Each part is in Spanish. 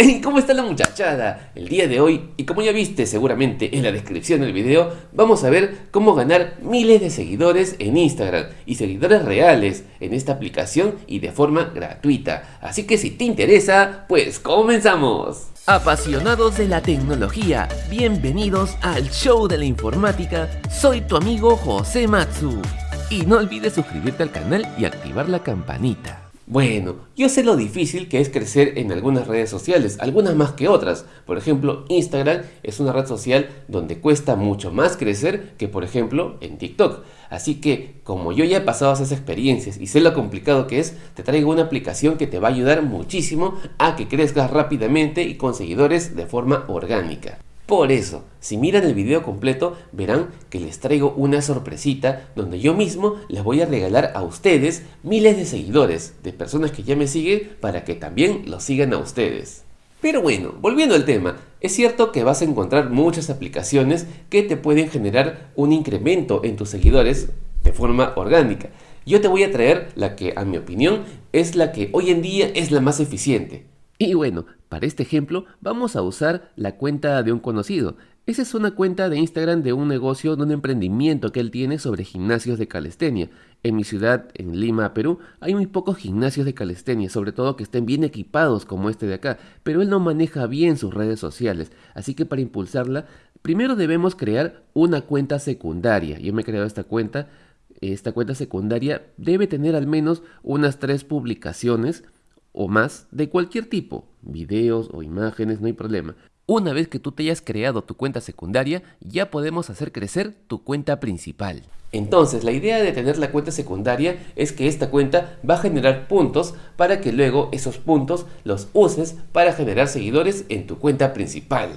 ¿cómo está la muchachada? El día de hoy, y como ya viste seguramente en la descripción del video, vamos a ver cómo ganar miles de seguidores en Instagram y seguidores reales en esta aplicación y de forma gratuita. Así que si te interesa, pues comenzamos. Apasionados de la tecnología, bienvenidos al show de la informática. Soy tu amigo José Matsu. Y no olvides suscribirte al canal y activar la campanita. Bueno, yo sé lo difícil que es crecer en algunas redes sociales, algunas más que otras. Por ejemplo, Instagram es una red social donde cuesta mucho más crecer que por ejemplo en TikTok. Así que, como yo ya he pasado esas experiencias y sé lo complicado que es, te traigo una aplicación que te va a ayudar muchísimo a que crezcas rápidamente y con seguidores de forma orgánica. Por eso, si miran el video completo, verán que les traigo una sorpresita donde yo mismo les voy a regalar a ustedes miles de seguidores, de personas que ya me siguen para que también los sigan a ustedes. Pero bueno, volviendo al tema, es cierto que vas a encontrar muchas aplicaciones que te pueden generar un incremento en tus seguidores de forma orgánica. Yo te voy a traer la que, a mi opinión, es la que hoy en día es la más eficiente. Y bueno, para este ejemplo vamos a usar la cuenta de un conocido. Esa es una cuenta de Instagram de un negocio, de un emprendimiento que él tiene sobre gimnasios de calistenia. En mi ciudad, en Lima, Perú, hay muy pocos gimnasios de calistenia, sobre todo que estén bien equipados como este de acá, pero él no maneja bien sus redes sociales, así que para impulsarla, primero debemos crear una cuenta secundaria. Yo me he creado esta cuenta, esta cuenta secundaria debe tener al menos unas tres publicaciones, o más de cualquier tipo, videos o imágenes, no hay problema. Una vez que tú te hayas creado tu cuenta secundaria, ya podemos hacer crecer tu cuenta principal. Entonces, la idea de tener la cuenta secundaria es que esta cuenta va a generar puntos para que luego esos puntos los uses para generar seguidores en tu cuenta principal.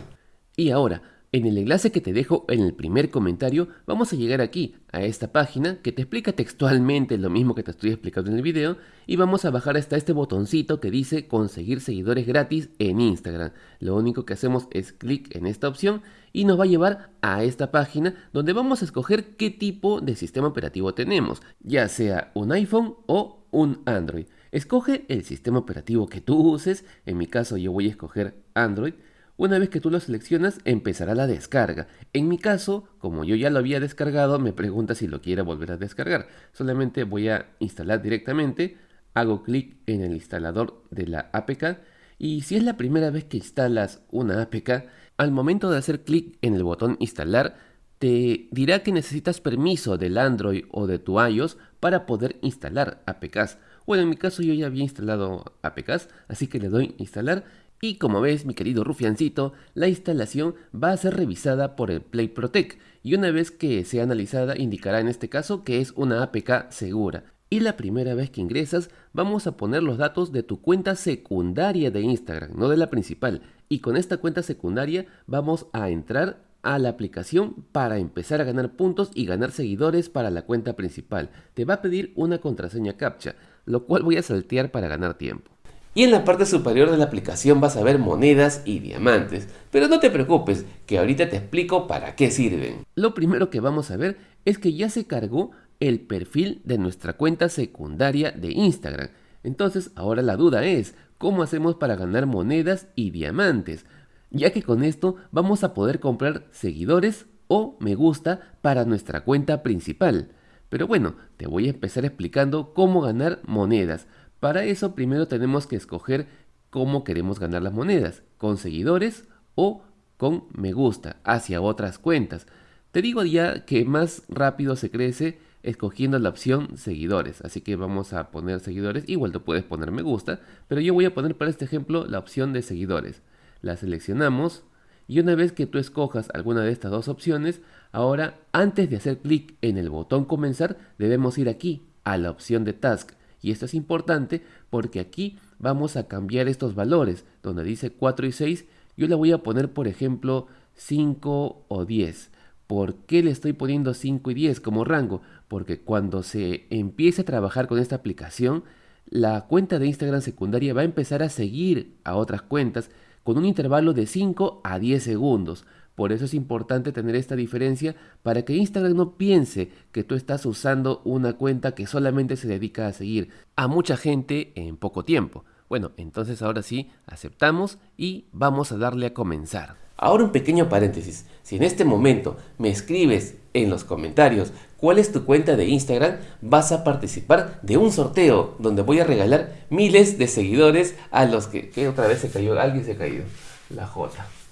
Y ahora, en el enlace que te dejo en el primer comentario vamos a llegar aquí, a esta página que te explica textualmente lo mismo que te estoy explicando en el video y vamos a bajar hasta este botoncito que dice conseguir seguidores gratis en Instagram. Lo único que hacemos es clic en esta opción y nos va a llevar a esta página donde vamos a escoger qué tipo de sistema operativo tenemos, ya sea un iPhone o un Android. Escoge el sistema operativo que tú uses, en mi caso yo voy a escoger Android una vez que tú lo seleccionas, empezará la descarga. En mi caso, como yo ya lo había descargado, me pregunta si lo quiere volver a descargar. Solamente voy a instalar directamente, hago clic en el instalador de la APK y si es la primera vez que instalas una APK, al momento de hacer clic en el botón instalar, te dirá que necesitas permiso del Android o de tu iOS para poder instalar APKs. Bueno, en mi caso yo ya había instalado APKs, así que le doy instalar y como ves, mi querido rufiancito, la instalación va a ser revisada por el Play Protect y una vez que sea analizada indicará en este caso que es una APK segura. Y la primera vez que ingresas vamos a poner los datos de tu cuenta secundaria de Instagram, no de la principal. Y con esta cuenta secundaria vamos a entrar a la aplicación para empezar a ganar puntos y ganar seguidores para la cuenta principal. Te va a pedir una contraseña captcha, lo cual voy a saltear para ganar tiempo. Y en la parte superior de la aplicación vas a ver monedas y diamantes, pero no te preocupes, que ahorita te explico para qué sirven. Lo primero que vamos a ver es que ya se cargó el perfil de nuestra cuenta secundaria de Instagram. Entonces ahora la duda es, ¿cómo hacemos para ganar monedas y diamantes? Ya que con esto vamos a poder comprar seguidores o me gusta para nuestra cuenta principal. Pero bueno, te voy a empezar explicando cómo ganar monedas. Para eso primero tenemos que escoger cómo queremos ganar las monedas, con seguidores o con me gusta hacia otras cuentas. Te digo ya que más rápido se crece escogiendo la opción seguidores, así que vamos a poner seguidores, igual tú puedes poner me gusta, pero yo voy a poner para este ejemplo la opción de seguidores. La seleccionamos y una vez que tú escojas alguna de estas dos opciones, ahora antes de hacer clic en el botón comenzar debemos ir aquí a la opción de task y esto es importante porque aquí vamos a cambiar estos valores. Donde dice 4 y 6, yo le voy a poner, por ejemplo, 5 o 10. ¿Por qué le estoy poniendo 5 y 10 como rango? Porque cuando se empiece a trabajar con esta aplicación, la cuenta de Instagram secundaria va a empezar a seguir a otras cuentas con un intervalo de 5 a 10 segundos. Por eso es importante tener esta diferencia para que Instagram no piense que tú estás usando una cuenta que solamente se dedica a seguir a mucha gente en poco tiempo. Bueno, entonces ahora sí, aceptamos y vamos a darle a comenzar. Ahora un pequeño paréntesis. Si en este momento me escribes en los comentarios cuál es tu cuenta de Instagram, vas a participar de un sorteo donde voy a regalar miles de seguidores a los que... que otra vez se cayó, alguien se ha caído. La J.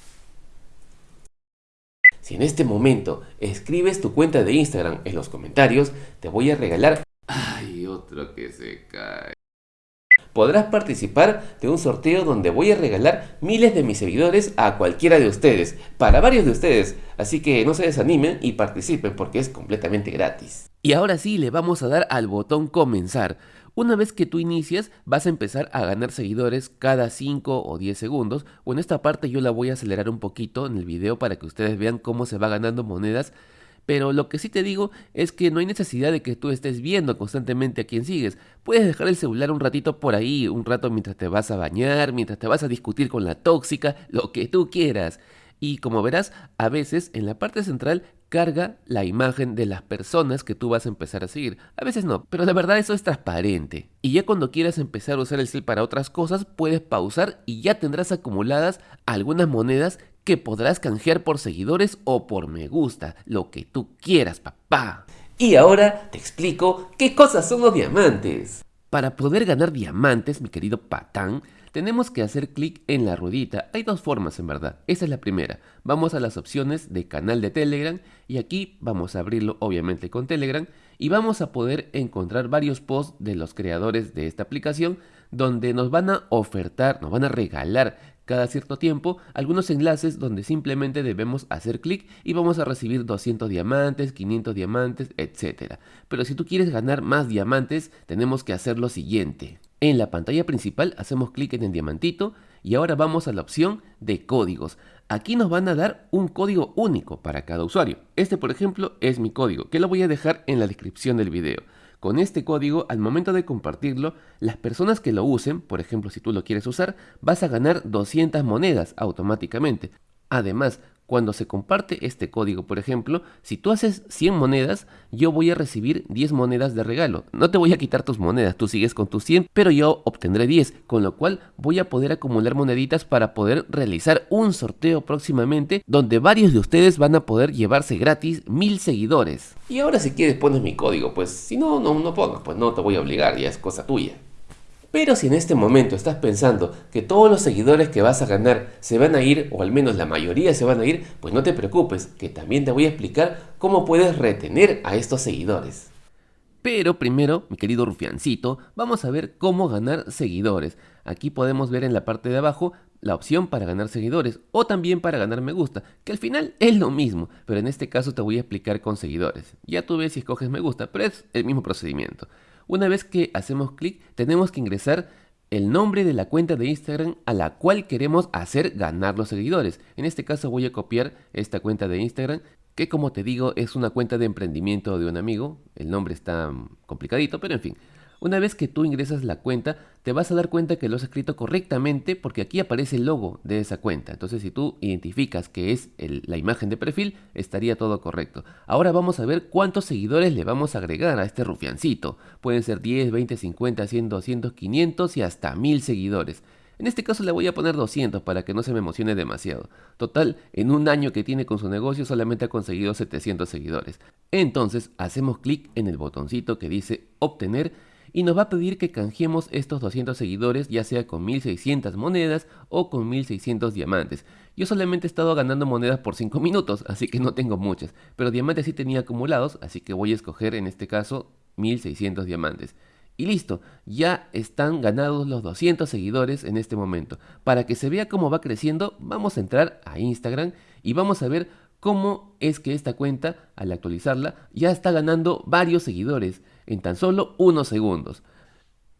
Si en este momento escribes tu cuenta de Instagram en los comentarios, te voy a regalar... Ay, otro que se cae podrás participar de un sorteo donde voy a regalar miles de mis seguidores a cualquiera de ustedes, para varios de ustedes, así que no se desanimen y participen porque es completamente gratis. Y ahora sí le vamos a dar al botón comenzar. Una vez que tú inicias, vas a empezar a ganar seguidores cada 5 o 10 segundos. O en esta parte yo la voy a acelerar un poquito en el video para que ustedes vean cómo se va ganando monedas pero lo que sí te digo es que no hay necesidad de que tú estés viendo constantemente a quien sigues. Puedes dejar el celular un ratito por ahí, un rato mientras te vas a bañar, mientras te vas a discutir con la tóxica, lo que tú quieras. Y como verás, a veces en la parte central carga la imagen de las personas que tú vas a empezar a seguir. A veces no, pero la verdad eso es transparente. Y ya cuando quieras empezar a usar el cel para otras cosas, puedes pausar y ya tendrás acumuladas algunas monedas que podrás canjear por seguidores o por me gusta, lo que tú quieras, papá. Y ahora te explico qué cosas son los diamantes. Para poder ganar diamantes, mi querido patán, tenemos que hacer clic en la ruedita. Hay dos formas en verdad. Esa es la primera. Vamos a las opciones de canal de Telegram y aquí vamos a abrirlo obviamente con Telegram y vamos a poder encontrar varios posts de los creadores de esta aplicación donde nos van a ofertar, nos van a regalar cada cierto tiempo algunos enlaces donde simplemente debemos hacer clic y vamos a recibir 200 diamantes, 500 diamantes, etc. Pero si tú quieres ganar más diamantes, tenemos que hacer lo siguiente. En la pantalla principal hacemos clic en el diamantito y ahora vamos a la opción de códigos. Aquí nos van a dar un código único para cada usuario. Este por ejemplo es mi código, que lo voy a dejar en la descripción del video. Con este código, al momento de compartirlo, las personas que lo usen, por ejemplo si tú lo quieres usar, vas a ganar 200 monedas automáticamente. Además, cuando se comparte este código, por ejemplo, si tú haces 100 monedas, yo voy a recibir 10 monedas de regalo. No te voy a quitar tus monedas, tú sigues con tus 100, pero yo obtendré 10, con lo cual voy a poder acumular moneditas para poder realizar un sorteo próximamente donde varios de ustedes van a poder llevarse gratis 1000 seguidores. Y ahora si quieres pones mi código, pues si no, no, no pongas, pues no te voy a obligar, ya es cosa tuya. Pero si en este momento estás pensando que todos los seguidores que vas a ganar se van a ir, o al menos la mayoría se van a ir, pues no te preocupes, que también te voy a explicar cómo puedes retener a estos seguidores. Pero primero, mi querido rufiancito, vamos a ver cómo ganar seguidores. Aquí podemos ver en la parte de abajo la opción para ganar seguidores o también para ganar me gusta, que al final es lo mismo, pero en este caso te voy a explicar con seguidores. Ya tú ves si escoges me gusta, pero es el mismo procedimiento. Una vez que hacemos clic, tenemos que ingresar el nombre de la cuenta de Instagram a la cual queremos hacer ganar los seguidores. En este caso voy a copiar esta cuenta de Instagram, que como te digo es una cuenta de emprendimiento de un amigo. El nombre está complicadito, pero en fin. Una vez que tú ingresas la cuenta, te vas a dar cuenta que lo has escrito correctamente porque aquí aparece el logo de esa cuenta. Entonces, si tú identificas que es la imagen de perfil, estaría todo correcto. Ahora vamos a ver cuántos seguidores le vamos a agregar a este rufiancito. Pueden ser 10, 20, 50, 100, 200, 500 y hasta 1000 seguidores. En este caso le voy a poner 200 para que no se me emocione demasiado. Total, en un año que tiene con su negocio solamente ha conseguido 700 seguidores. Entonces hacemos clic en el botoncito que dice obtener y nos va a pedir que canjeemos estos 200 seguidores ya sea con 1600 monedas o con 1600 diamantes. Yo solamente he estado ganando monedas por 5 minutos, así que no tengo muchas, pero diamantes sí tenía acumulados, así que voy a escoger en este caso 1600 diamantes. Y listo, ya están ganados los 200 seguidores en este momento. Para que se vea cómo va creciendo, vamos a entrar a Instagram y vamos a ver cómo es que esta cuenta, al actualizarla, ya está ganando varios seguidores en tan solo unos segundos.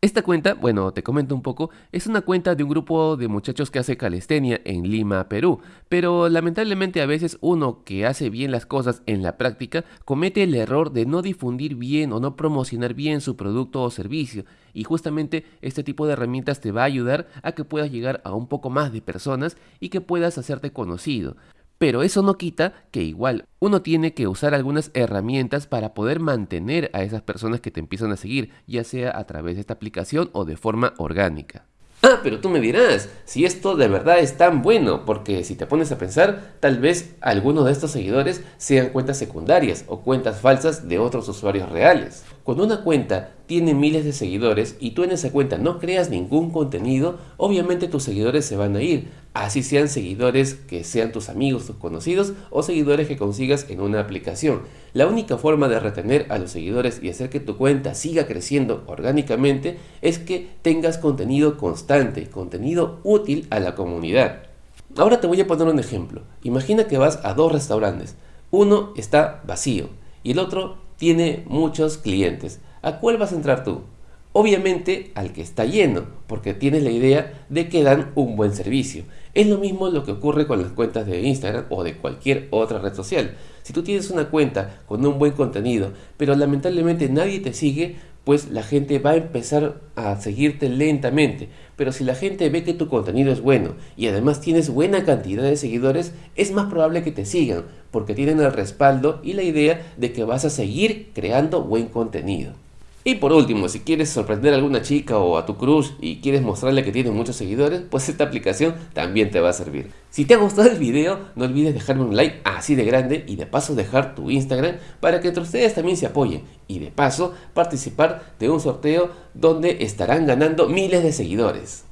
Esta cuenta, bueno, te comento un poco, es una cuenta de un grupo de muchachos que hace calistenia en Lima, Perú, pero lamentablemente a veces uno que hace bien las cosas en la práctica comete el error de no difundir bien o no promocionar bien su producto o servicio, y justamente este tipo de herramientas te va a ayudar a que puedas llegar a un poco más de personas y que puedas hacerte conocido. Pero eso no quita que igual uno tiene que usar algunas herramientas para poder mantener a esas personas que te empiezan a seguir, ya sea a través de esta aplicación o de forma orgánica. Ah, pero tú me dirás, si esto de verdad es tan bueno, porque si te pones a pensar, tal vez algunos de estos seguidores sean cuentas secundarias o cuentas falsas de otros usuarios reales. Cuando una cuenta tiene miles de seguidores y tú en esa cuenta no creas ningún contenido, obviamente tus seguidores se van a ir, así sean seguidores que sean tus amigos, tus conocidos o seguidores que consigas en una aplicación. La única forma de retener a los seguidores y hacer que tu cuenta siga creciendo orgánicamente es que tengas contenido constante, contenido útil a la comunidad. Ahora te voy a poner un ejemplo. Imagina que vas a dos restaurantes. Uno está vacío y el otro tiene muchos clientes. ¿A cuál vas a entrar tú? Obviamente al que está lleno, porque tienes la idea de que dan un buen servicio. Es lo mismo lo que ocurre con las cuentas de Instagram o de cualquier otra red social. Si tú tienes una cuenta con un buen contenido, pero lamentablemente nadie te sigue, pues la gente va a empezar a seguirte lentamente. Pero si la gente ve que tu contenido es bueno y además tienes buena cantidad de seguidores, es más probable que te sigan, porque tienen el respaldo y la idea de que vas a seguir creando buen contenido. Y por último, si quieres sorprender a alguna chica o a tu crush y quieres mostrarle que tienes muchos seguidores, pues esta aplicación también te va a servir. Si te ha gustado el video, no olvides dejarme un like así de grande y de paso dejar tu Instagram para que entre ustedes también se apoyen y de paso participar de un sorteo donde estarán ganando miles de seguidores.